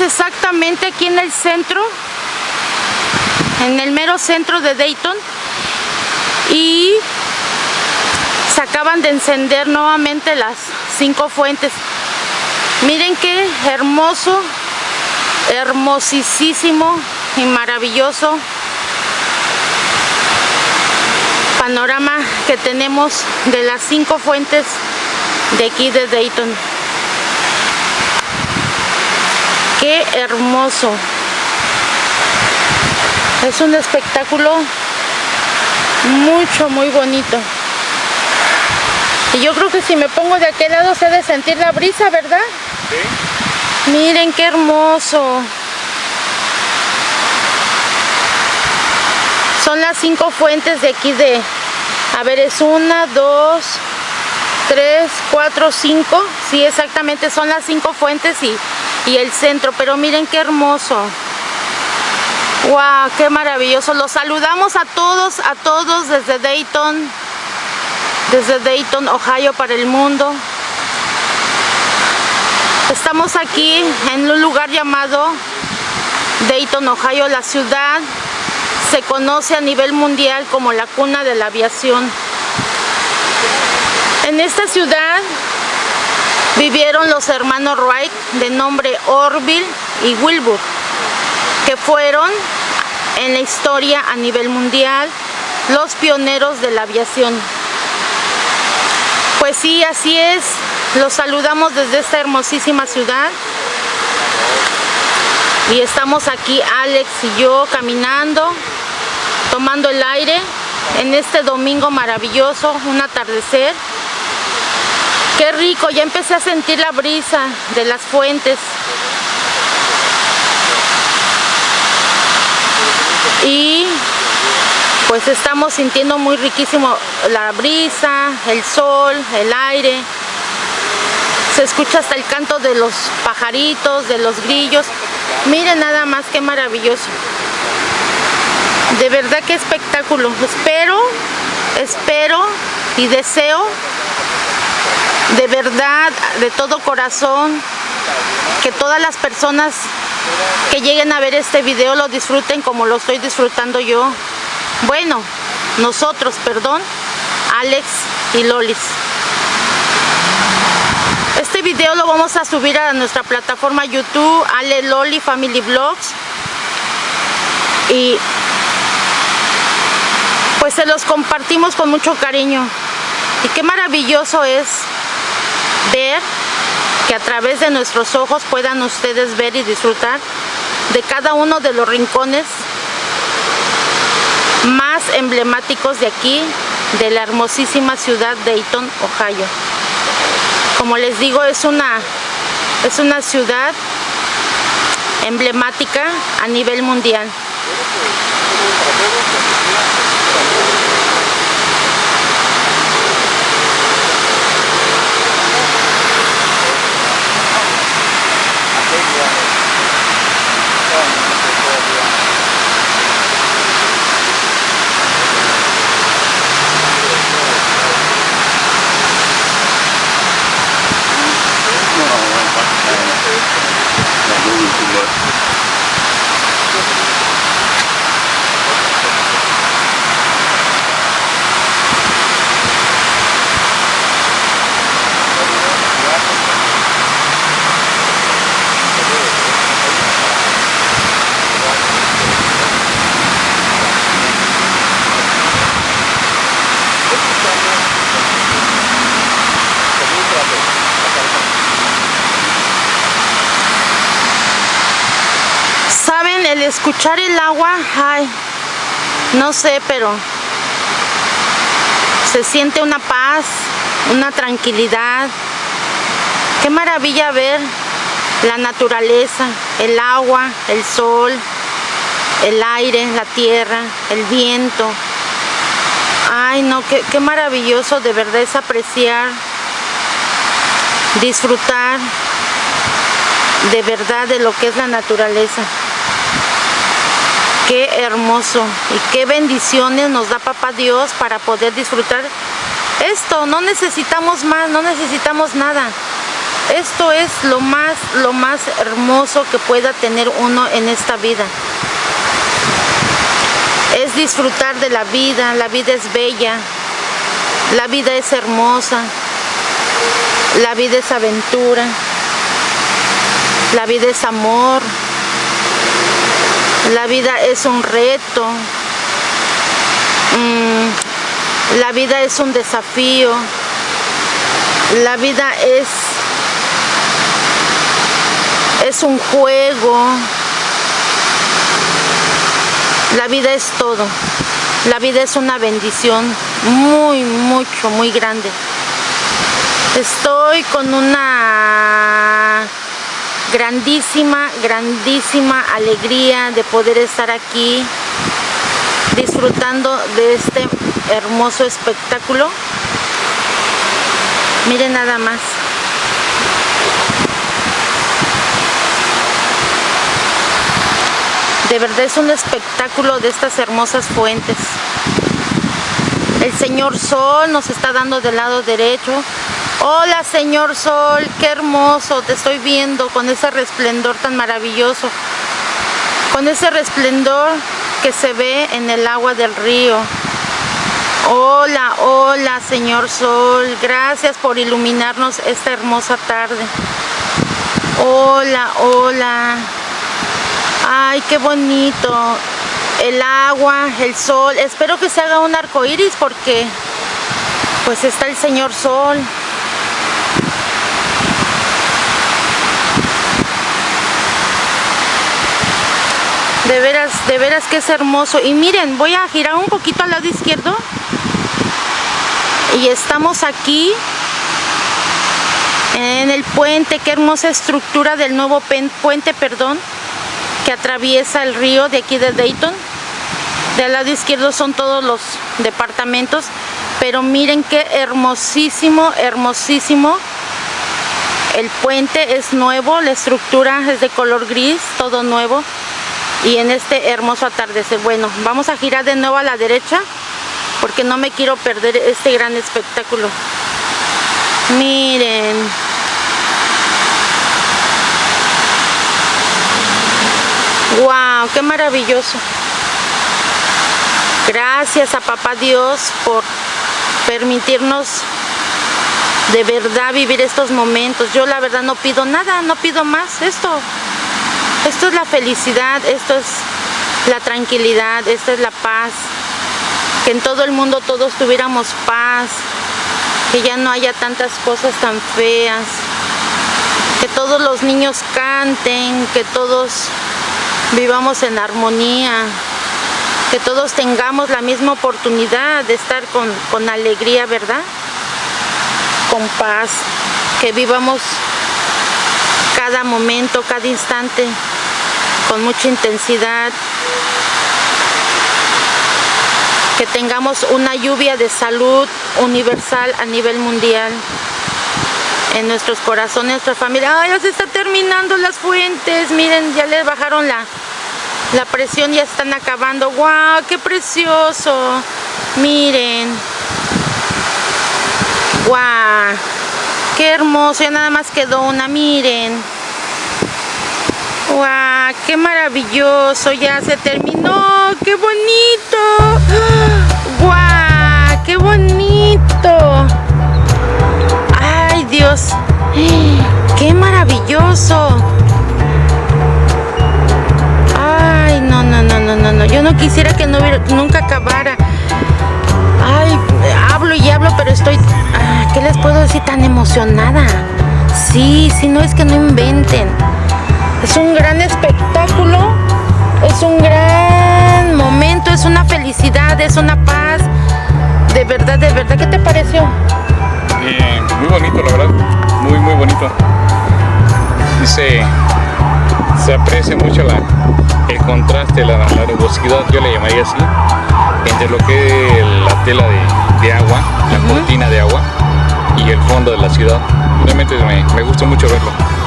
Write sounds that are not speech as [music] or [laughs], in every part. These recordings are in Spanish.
Exactamente aquí en el centro, en el mero centro de Dayton y se acaban de encender nuevamente las cinco fuentes. Miren qué hermoso, hermosísimo y maravilloso panorama que tenemos de las cinco fuentes de aquí de Dayton. Qué hermoso. Es un espectáculo mucho, muy bonito. Y yo creo que si me pongo de aquel lado se ha de sentir la brisa, ¿verdad? Sí. Miren qué hermoso. Son las cinco fuentes de aquí de... A ver, es una, dos, tres, cuatro, cinco. Sí, exactamente, son las cinco fuentes y, el centro. Pero miren qué hermoso. ¡Wow! ¡Qué maravilloso! Los saludamos a todos, a todos desde Dayton, desde Dayton, Ohio para el mundo. Estamos aquí en un lugar llamado Dayton, Ohio, la ciudad se conoce a nivel mundial como la cuna de la aviación. En esta ciudad vivieron los hermanos Wright de nombre Orville y Wilbur que fueron en la historia a nivel mundial los pioneros de la aviación. Pues sí, así es, los saludamos desde esta hermosísima ciudad y estamos aquí Alex y yo caminando, tomando el aire en este domingo maravilloso, un atardecer. Qué rico, ya empecé a sentir la brisa de las fuentes y pues estamos sintiendo muy riquísimo la brisa, el sol, el aire. Se escucha hasta el canto de los pajaritos, de los grillos. Miren nada más qué maravilloso. De verdad qué espectáculo. Espero, espero y deseo de verdad, de todo corazón, que todas las personas que lleguen a ver este video lo disfruten como lo estoy disfrutando yo. Bueno, nosotros, perdón, Alex y Lolis. Este video lo vamos a subir a nuestra plataforma YouTube, Ale Loli Family Vlogs. Y pues se los compartimos con mucho cariño. Y qué maravilloso es ver que a través de nuestros ojos puedan ustedes ver y disfrutar de cada uno de los rincones más emblemáticos de aquí, de la hermosísima ciudad de Dayton, Ohio. Como les digo, es una, es una ciudad emblemática a nivel mundial. El escuchar el agua, ay, no sé, pero se siente una paz, una tranquilidad. Qué maravilla ver la naturaleza, el agua, el sol, el aire, la tierra, el viento. Ay, no, qué, qué maravilloso de verdad es apreciar, disfrutar de verdad de lo que es la naturaleza. Qué hermoso y qué bendiciones nos da Papá Dios para poder disfrutar esto. No necesitamos más, no necesitamos nada. Esto es lo más, lo más hermoso que pueda tener uno en esta vida. Es disfrutar de la vida, la vida es bella, la vida es hermosa, la vida es aventura, la vida es amor, la vida es un reto, mm, la vida es un desafío, la vida es, es un juego, la vida es todo, la vida es una bendición muy, mucho, muy grande. Estoy con una grandísima, grandísima alegría de poder estar aquí disfrutando de este hermoso espectáculo. Miren nada más. De verdad es un espectáculo de estas hermosas fuentes. El señor Sol nos está dando del lado derecho Hola señor sol, qué hermoso, te estoy viendo con ese resplendor tan maravilloso. Con ese resplendor que se ve en el agua del río. Hola, hola señor sol, gracias por iluminarnos esta hermosa tarde. Hola, hola. Ay, qué bonito. El agua, el sol. Espero que se haga un arco iris porque pues está el señor sol. De veras, de veras que es hermoso. Y miren, voy a girar un poquito al lado izquierdo. Y estamos aquí en el puente. Qué hermosa estructura del nuevo puente, perdón, que atraviesa el río de aquí de Dayton. Del lado izquierdo son todos los departamentos. Pero miren qué hermosísimo, hermosísimo. El puente es nuevo, la estructura es de color gris, todo nuevo y en este hermoso atardecer. Bueno, vamos a girar de nuevo a la derecha porque no me quiero perder este gran espectáculo. Miren. ¡Wow! ¡Qué maravilloso! Gracias a Papá Dios por permitirnos de verdad vivir estos momentos. Yo la verdad no pido nada, no pido más. Esto esto es la felicidad, esto es la tranquilidad, esto es la paz. Que en todo el mundo todos tuviéramos paz, que ya no haya tantas cosas tan feas, que todos los niños canten, que todos vivamos en armonía, que todos tengamos la misma oportunidad de estar con, con alegría, ¿verdad? Con paz, que vivamos cada momento, cada instante con mucha intensidad, que tengamos una lluvia de salud universal a nivel mundial en nuestros corazones, nuestra familia. ¡Ay, ya se está terminando las fuentes! Miren, ya les bajaron la, la presión, ya están acabando. ¡Guau! ¡Qué precioso! Miren. ¡Guau! ¡Qué hermoso! Ya nada más quedó una, miren. ¡Guau! ¡Qué maravilloso! Ya se terminó. ¡Qué bonito! ¡Guau! ¡Qué bonito! ¡Ay, Dios! ¡Qué maravilloso! ¡Ay, no, no, no, no, no! no. Yo no quisiera que no nunca acabara. ¡Ay! Hablo y hablo, pero estoy... Ah, ¿Qué les puedo decir? Tan emocionada. Sí, sí, no es que no inventen. Es un gran espectáculo, es un gran momento, es una felicidad, es una paz. De verdad, de verdad, ¿qué te pareció? muy bonito, la verdad, muy, muy bonito. Y se, aprecia mucho la, el contraste, la, la nubosidad, yo le llamaría así, entre lo que es la tela de, agua, la cortina de agua y el fondo de la ciudad. Realmente me, me gusta mucho verlo.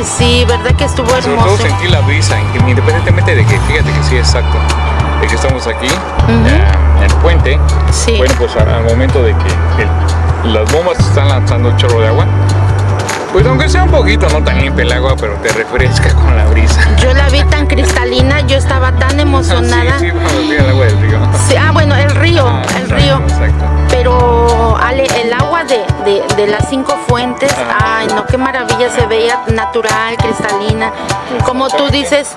Ay, sí, verdad que estuvo hermoso. Sobre todo sentí la brisa, independientemente de que, fíjate que sí, exacto, de que estamos aquí en el puente. Bueno, pues al momento de que las bombas están lanzando un chorro de agua, Pues aunque sea un poquito, no tan limpia el agua, pero te refresca [laughs] con la brisa. Yo la vi tan cristalina, yo estaba tan [laughs] emocionada. Sí, sí, al agua del río. Sí, ah, bueno, el río, Ah, el exacto, río. Exacto. Pero, Ale, el agua de, de- de las cinco fuentes, ay, no, qué maravilla, se veía natural, cristalina. Como tú dices,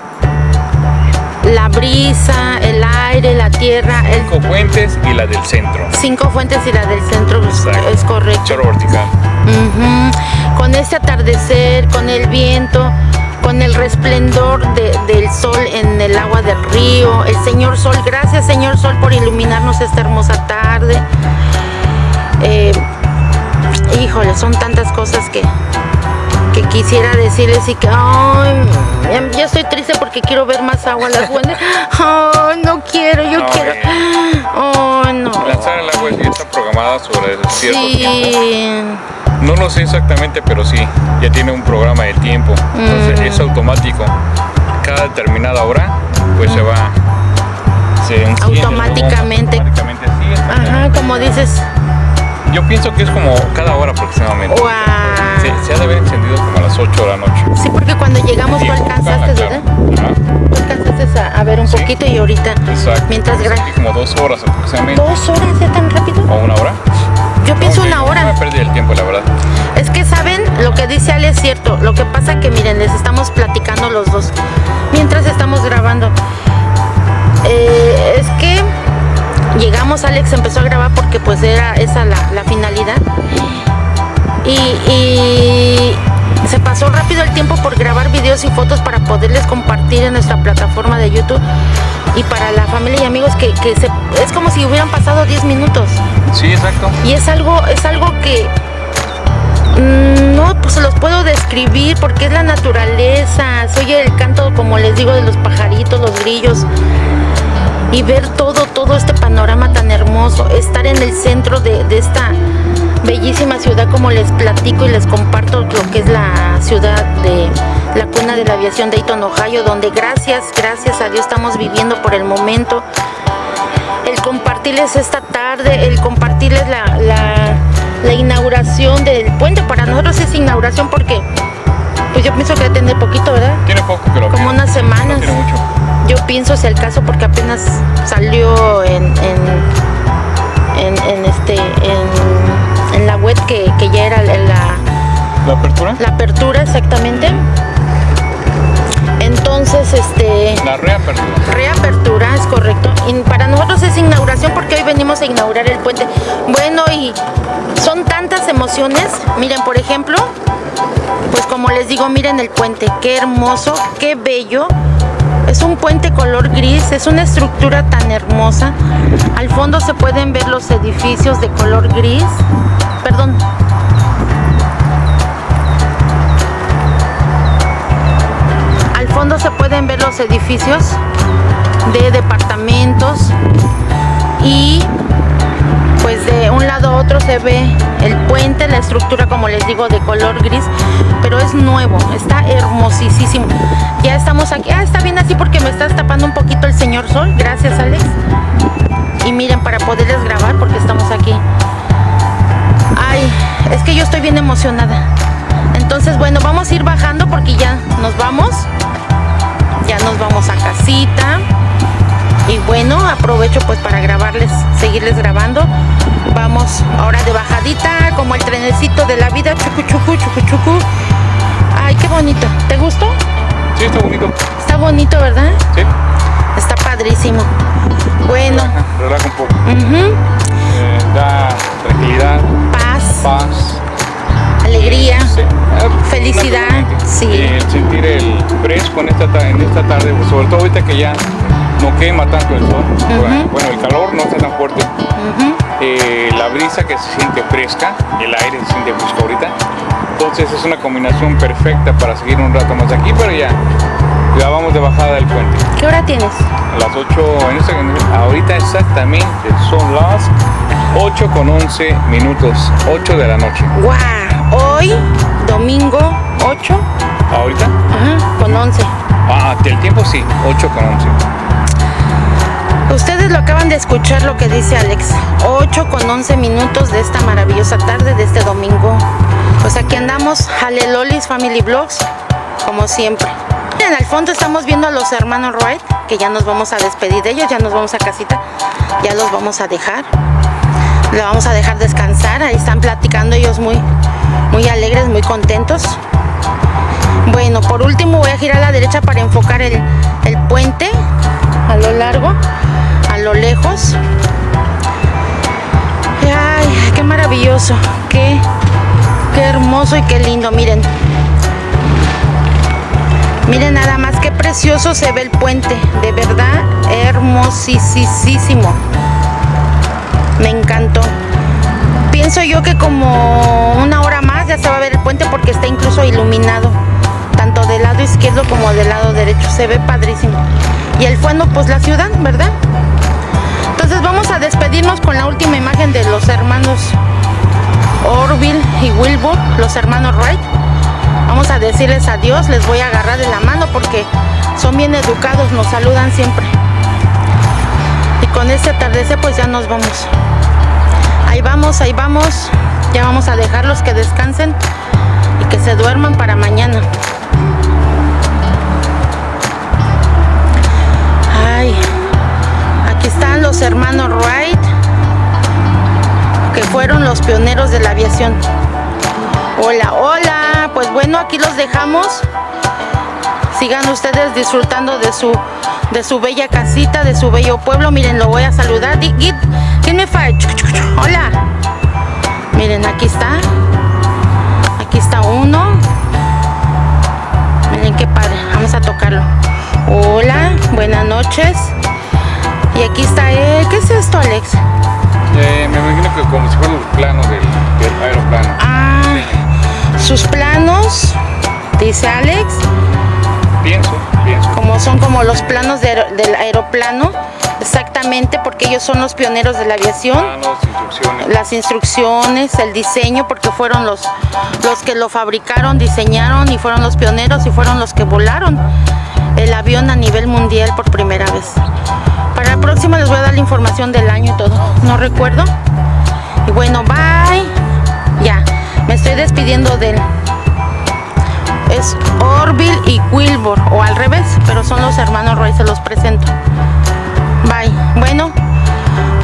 la brisa, el aire, la tierra, el Cinco fuentes y la del centro. cinco fuentes y la del centro, es- Exacto. es correcto. Chorro vertical. Con este atardecer, con el viento, con el resplendor de- del sol en el agua del río, el señor sol, gracias señor sol por iluminarnos esta hermosa tarde. Eh, híjole, son tantas cosas que, que quisiera decirles y que, ay, ya- ya estoy triste porque quiero ver más agua en las fuentes. [laughs] Ay, no quiero, yo No, quiero. eh. Ay, no. Lanzar el agua está programada sobre cierto tiempo. No lo sé exactamente, pero sí, ya tiene un programa de tiempo. Entonces Mm. es automático. Cada determinada hora, pues se va. Se Automáticamente. automáticamente, sí. Ajá, como dices, Yo pienso que es como cada hora aproximadamente. Guau. Se, se ha de haber encendido como a las 8 de la noche. sí, porque cuando llegamos tú Sí, alcanzaste, claro. ¿verdad? Tú alcanzaste a, a ver un Sí. poquito y ahorita, Exacto. mientras como dos horas aproximadamente. ¿Dos horas ya tan rápido? ¿O una hora? Yo pienso una No hora. me perdí el tiempo, la verdad. Es que saben, lo que dice Ale es cierto. Lo que pasa que miren, les estamos platicando los dos mientras estamos grabando. Eh, es que llegamos, Alex empezó a grabar porque pues era esa la, la finalidad. Y, y se pasó rápido el tiempo por grabar videos y fotos para poderles compartir en nuestra plataforma de YouTube y para la familia y amigos que, que se, es como si hubieran pasado 10 minutos. Sí, exacto. Y es algo, es algo que mm, no pues se los puedo describir porque es la naturaleza, se oye el canto, como les digo, de los pajaritos, los grillos. Y ver todo, todo este panorama tan hermoso, estar en el centro de, esta bellísima ciudad, como les platico y les comparto lo que es la ciudad de la cuna de la aviación de Dayton, Ohio, donde gracias, gracias a Dios estamos viviendo por el momento compartirles esta tarde, el compartirles la, la- la inauguración del puente. Para nosotros es inauguración porque, pues yo pienso que tener poquito, ¿verdad? Tiene poco lo Como unas semanas. No tiene mucho. Yo pienso si el caso porque apenas salió en, en, en, en este en, en la web que, que ya era la, ¿La apertura? la apertura exactamente. Entonces, este La reapertura. Reapertura, es correcto. Y para nosotros es inauguración hoy venimos a inaugurar el puente. Bueno, y son tantas emociones. Miren, por ejemplo, pues como les digo, miren el puente. Qué hermoso, qué bello. Es un puente color gris, es una estructura tan hermosa. Al fondo se pueden ver los edificios de color gris. Perdón. Al fondo se pueden ver los edificios de departamentos y pues de un lado a otro se ve el puente, la estructura como les digo de color gris, pero es nuevo, está hermosísimo. Ya estamos aquí, ah está bien así porque me estás tapando un poquito el señor sol, gracias Alex. Y miren para poderles grabar porque estamos aquí. Ay, es que yo estoy bien emocionada. Entonces bueno, vamos a ir bajando porque ya nos vamos. Ya nos vamos a casita. Y bueno, aprovecho pues para grabarles, seguirles grabando. Vamos ahora de bajadita, como el trenecito de la vida, chucu chucu, chucu chucu. Ay, qué bonito. ¿Te gustó? Sí, está bonito. Está bonito, ¿verdad? Sí. Está padrísimo. Bueno, Relaja, relaja un poco. Eh, da tranquilidad, paz, paz. alegría. Sí. Ah, Felicidad, naturalmente. sí. El sentir el fresco en esta, ta- en esta tarde, pues, sobre todo ahorita que ya no quema tanto el sol. Ujú. Bueno, el calor no está tan fuerte. ujú. eh, la brisa que se siente fresca, el aire se siente fresco ahorita. Entonces es una combinación perfecta para seguir un rato más aquí, pero ya, ya vamos de bajada del puente. ¿Qué hora tienes? A las 8, en este, ahorita exactamente son las 8 con 11 minutos, 8 de la noche. ¡Guau! Hoy, domingo 8, ¿Ahorita? ajá, con 11. Ah, del tiempo sí, 8 con 11. Ustedes lo acaban de escuchar lo que dice Alex. 8 con 11 minutos de esta maravillosa tarde, de este domingo. Pues aquí andamos, Halelolis Family Vlogs, como siempre. En el fondo estamos viendo a los hermanos Wright, que ya nos vamos a despedir de ellos, ya nos vamos a casita, ya los vamos a dejar. Le vamos a dejar descansar, ahí están platicando ellos muy, muy alegres, muy contentos. Bueno, por último voy a girar a la derecha para enfocar el, puente a lo largo, lo lejos. Ay, qué maravilloso, qué, qué hermoso y qué lindo, miren. Miren nada más qué precioso se ve el puente, de verdad hermosísimo. Me encantó. Pienso yo que como una hora más ya se va a ver el puente porque está incluso iluminado, tanto del lado izquierdo como del lado derecho. Se ve padrísimo. Y el fondo pues la ciudad, ¿verdad? Vamos a despedirnos con la última imagen de los hermanos Orville y Wilbur, los hermanos Wright. Vamos a decirles adiós, les voy a agarrar de la mano porque son bien educados, nos saludan siempre. Y con este atardecer pues ya nos vamos. Ahí vamos, ahí vamos. Ya vamos a dejarlos que descansen y que se duerman para mañana. Hermanos Wright, que fueron los pioneros de la aviación. Hola, hola. Pues bueno, aquí los dejamos. Sigan ustedes disfrutando de su de su bella casita, de su bello pueblo. Miren, lo voy a saludar. ¿Quién me fue? Hola. Miren, aquí está. Aquí está uno. Miren qué padre. Vamos a tocarlo. Hola, buenas noches. Y aquí está él. ¿Qué es esto, Alex? Eh, me imagino que como si fueran los planos del, del aeroplano. Ah, sus planos, dice Alex. Pienso, pienso. Como son como los planos de aer- del aeroplano, exactamente, porque ellos son los pioneros de la aviación. Planos, instrucciones. Las instrucciones, el diseño, porque fueron los, los que lo fabricaron, diseñaron y fueron los pioneros y fueron los que volaron el avión a nivel mundial por primera vez. Para la próxima les voy a dar la información del año y todo. No recuerdo. Y bueno, bye. Ya, me estoy despidiendo de él. Es Orville y Wilbur, o al revés, pero son los hermanos Roy, se los presento. Bye. Bueno,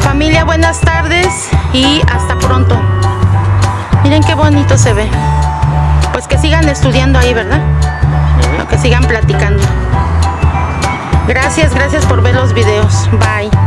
familia, buenas tardes y hasta pronto. Miren qué bonito se ve. Pues que sigan estudiando ahí, ¿verdad? Ujú. O que sigan platicando. Gracias, gracias por ver los videos. Bye.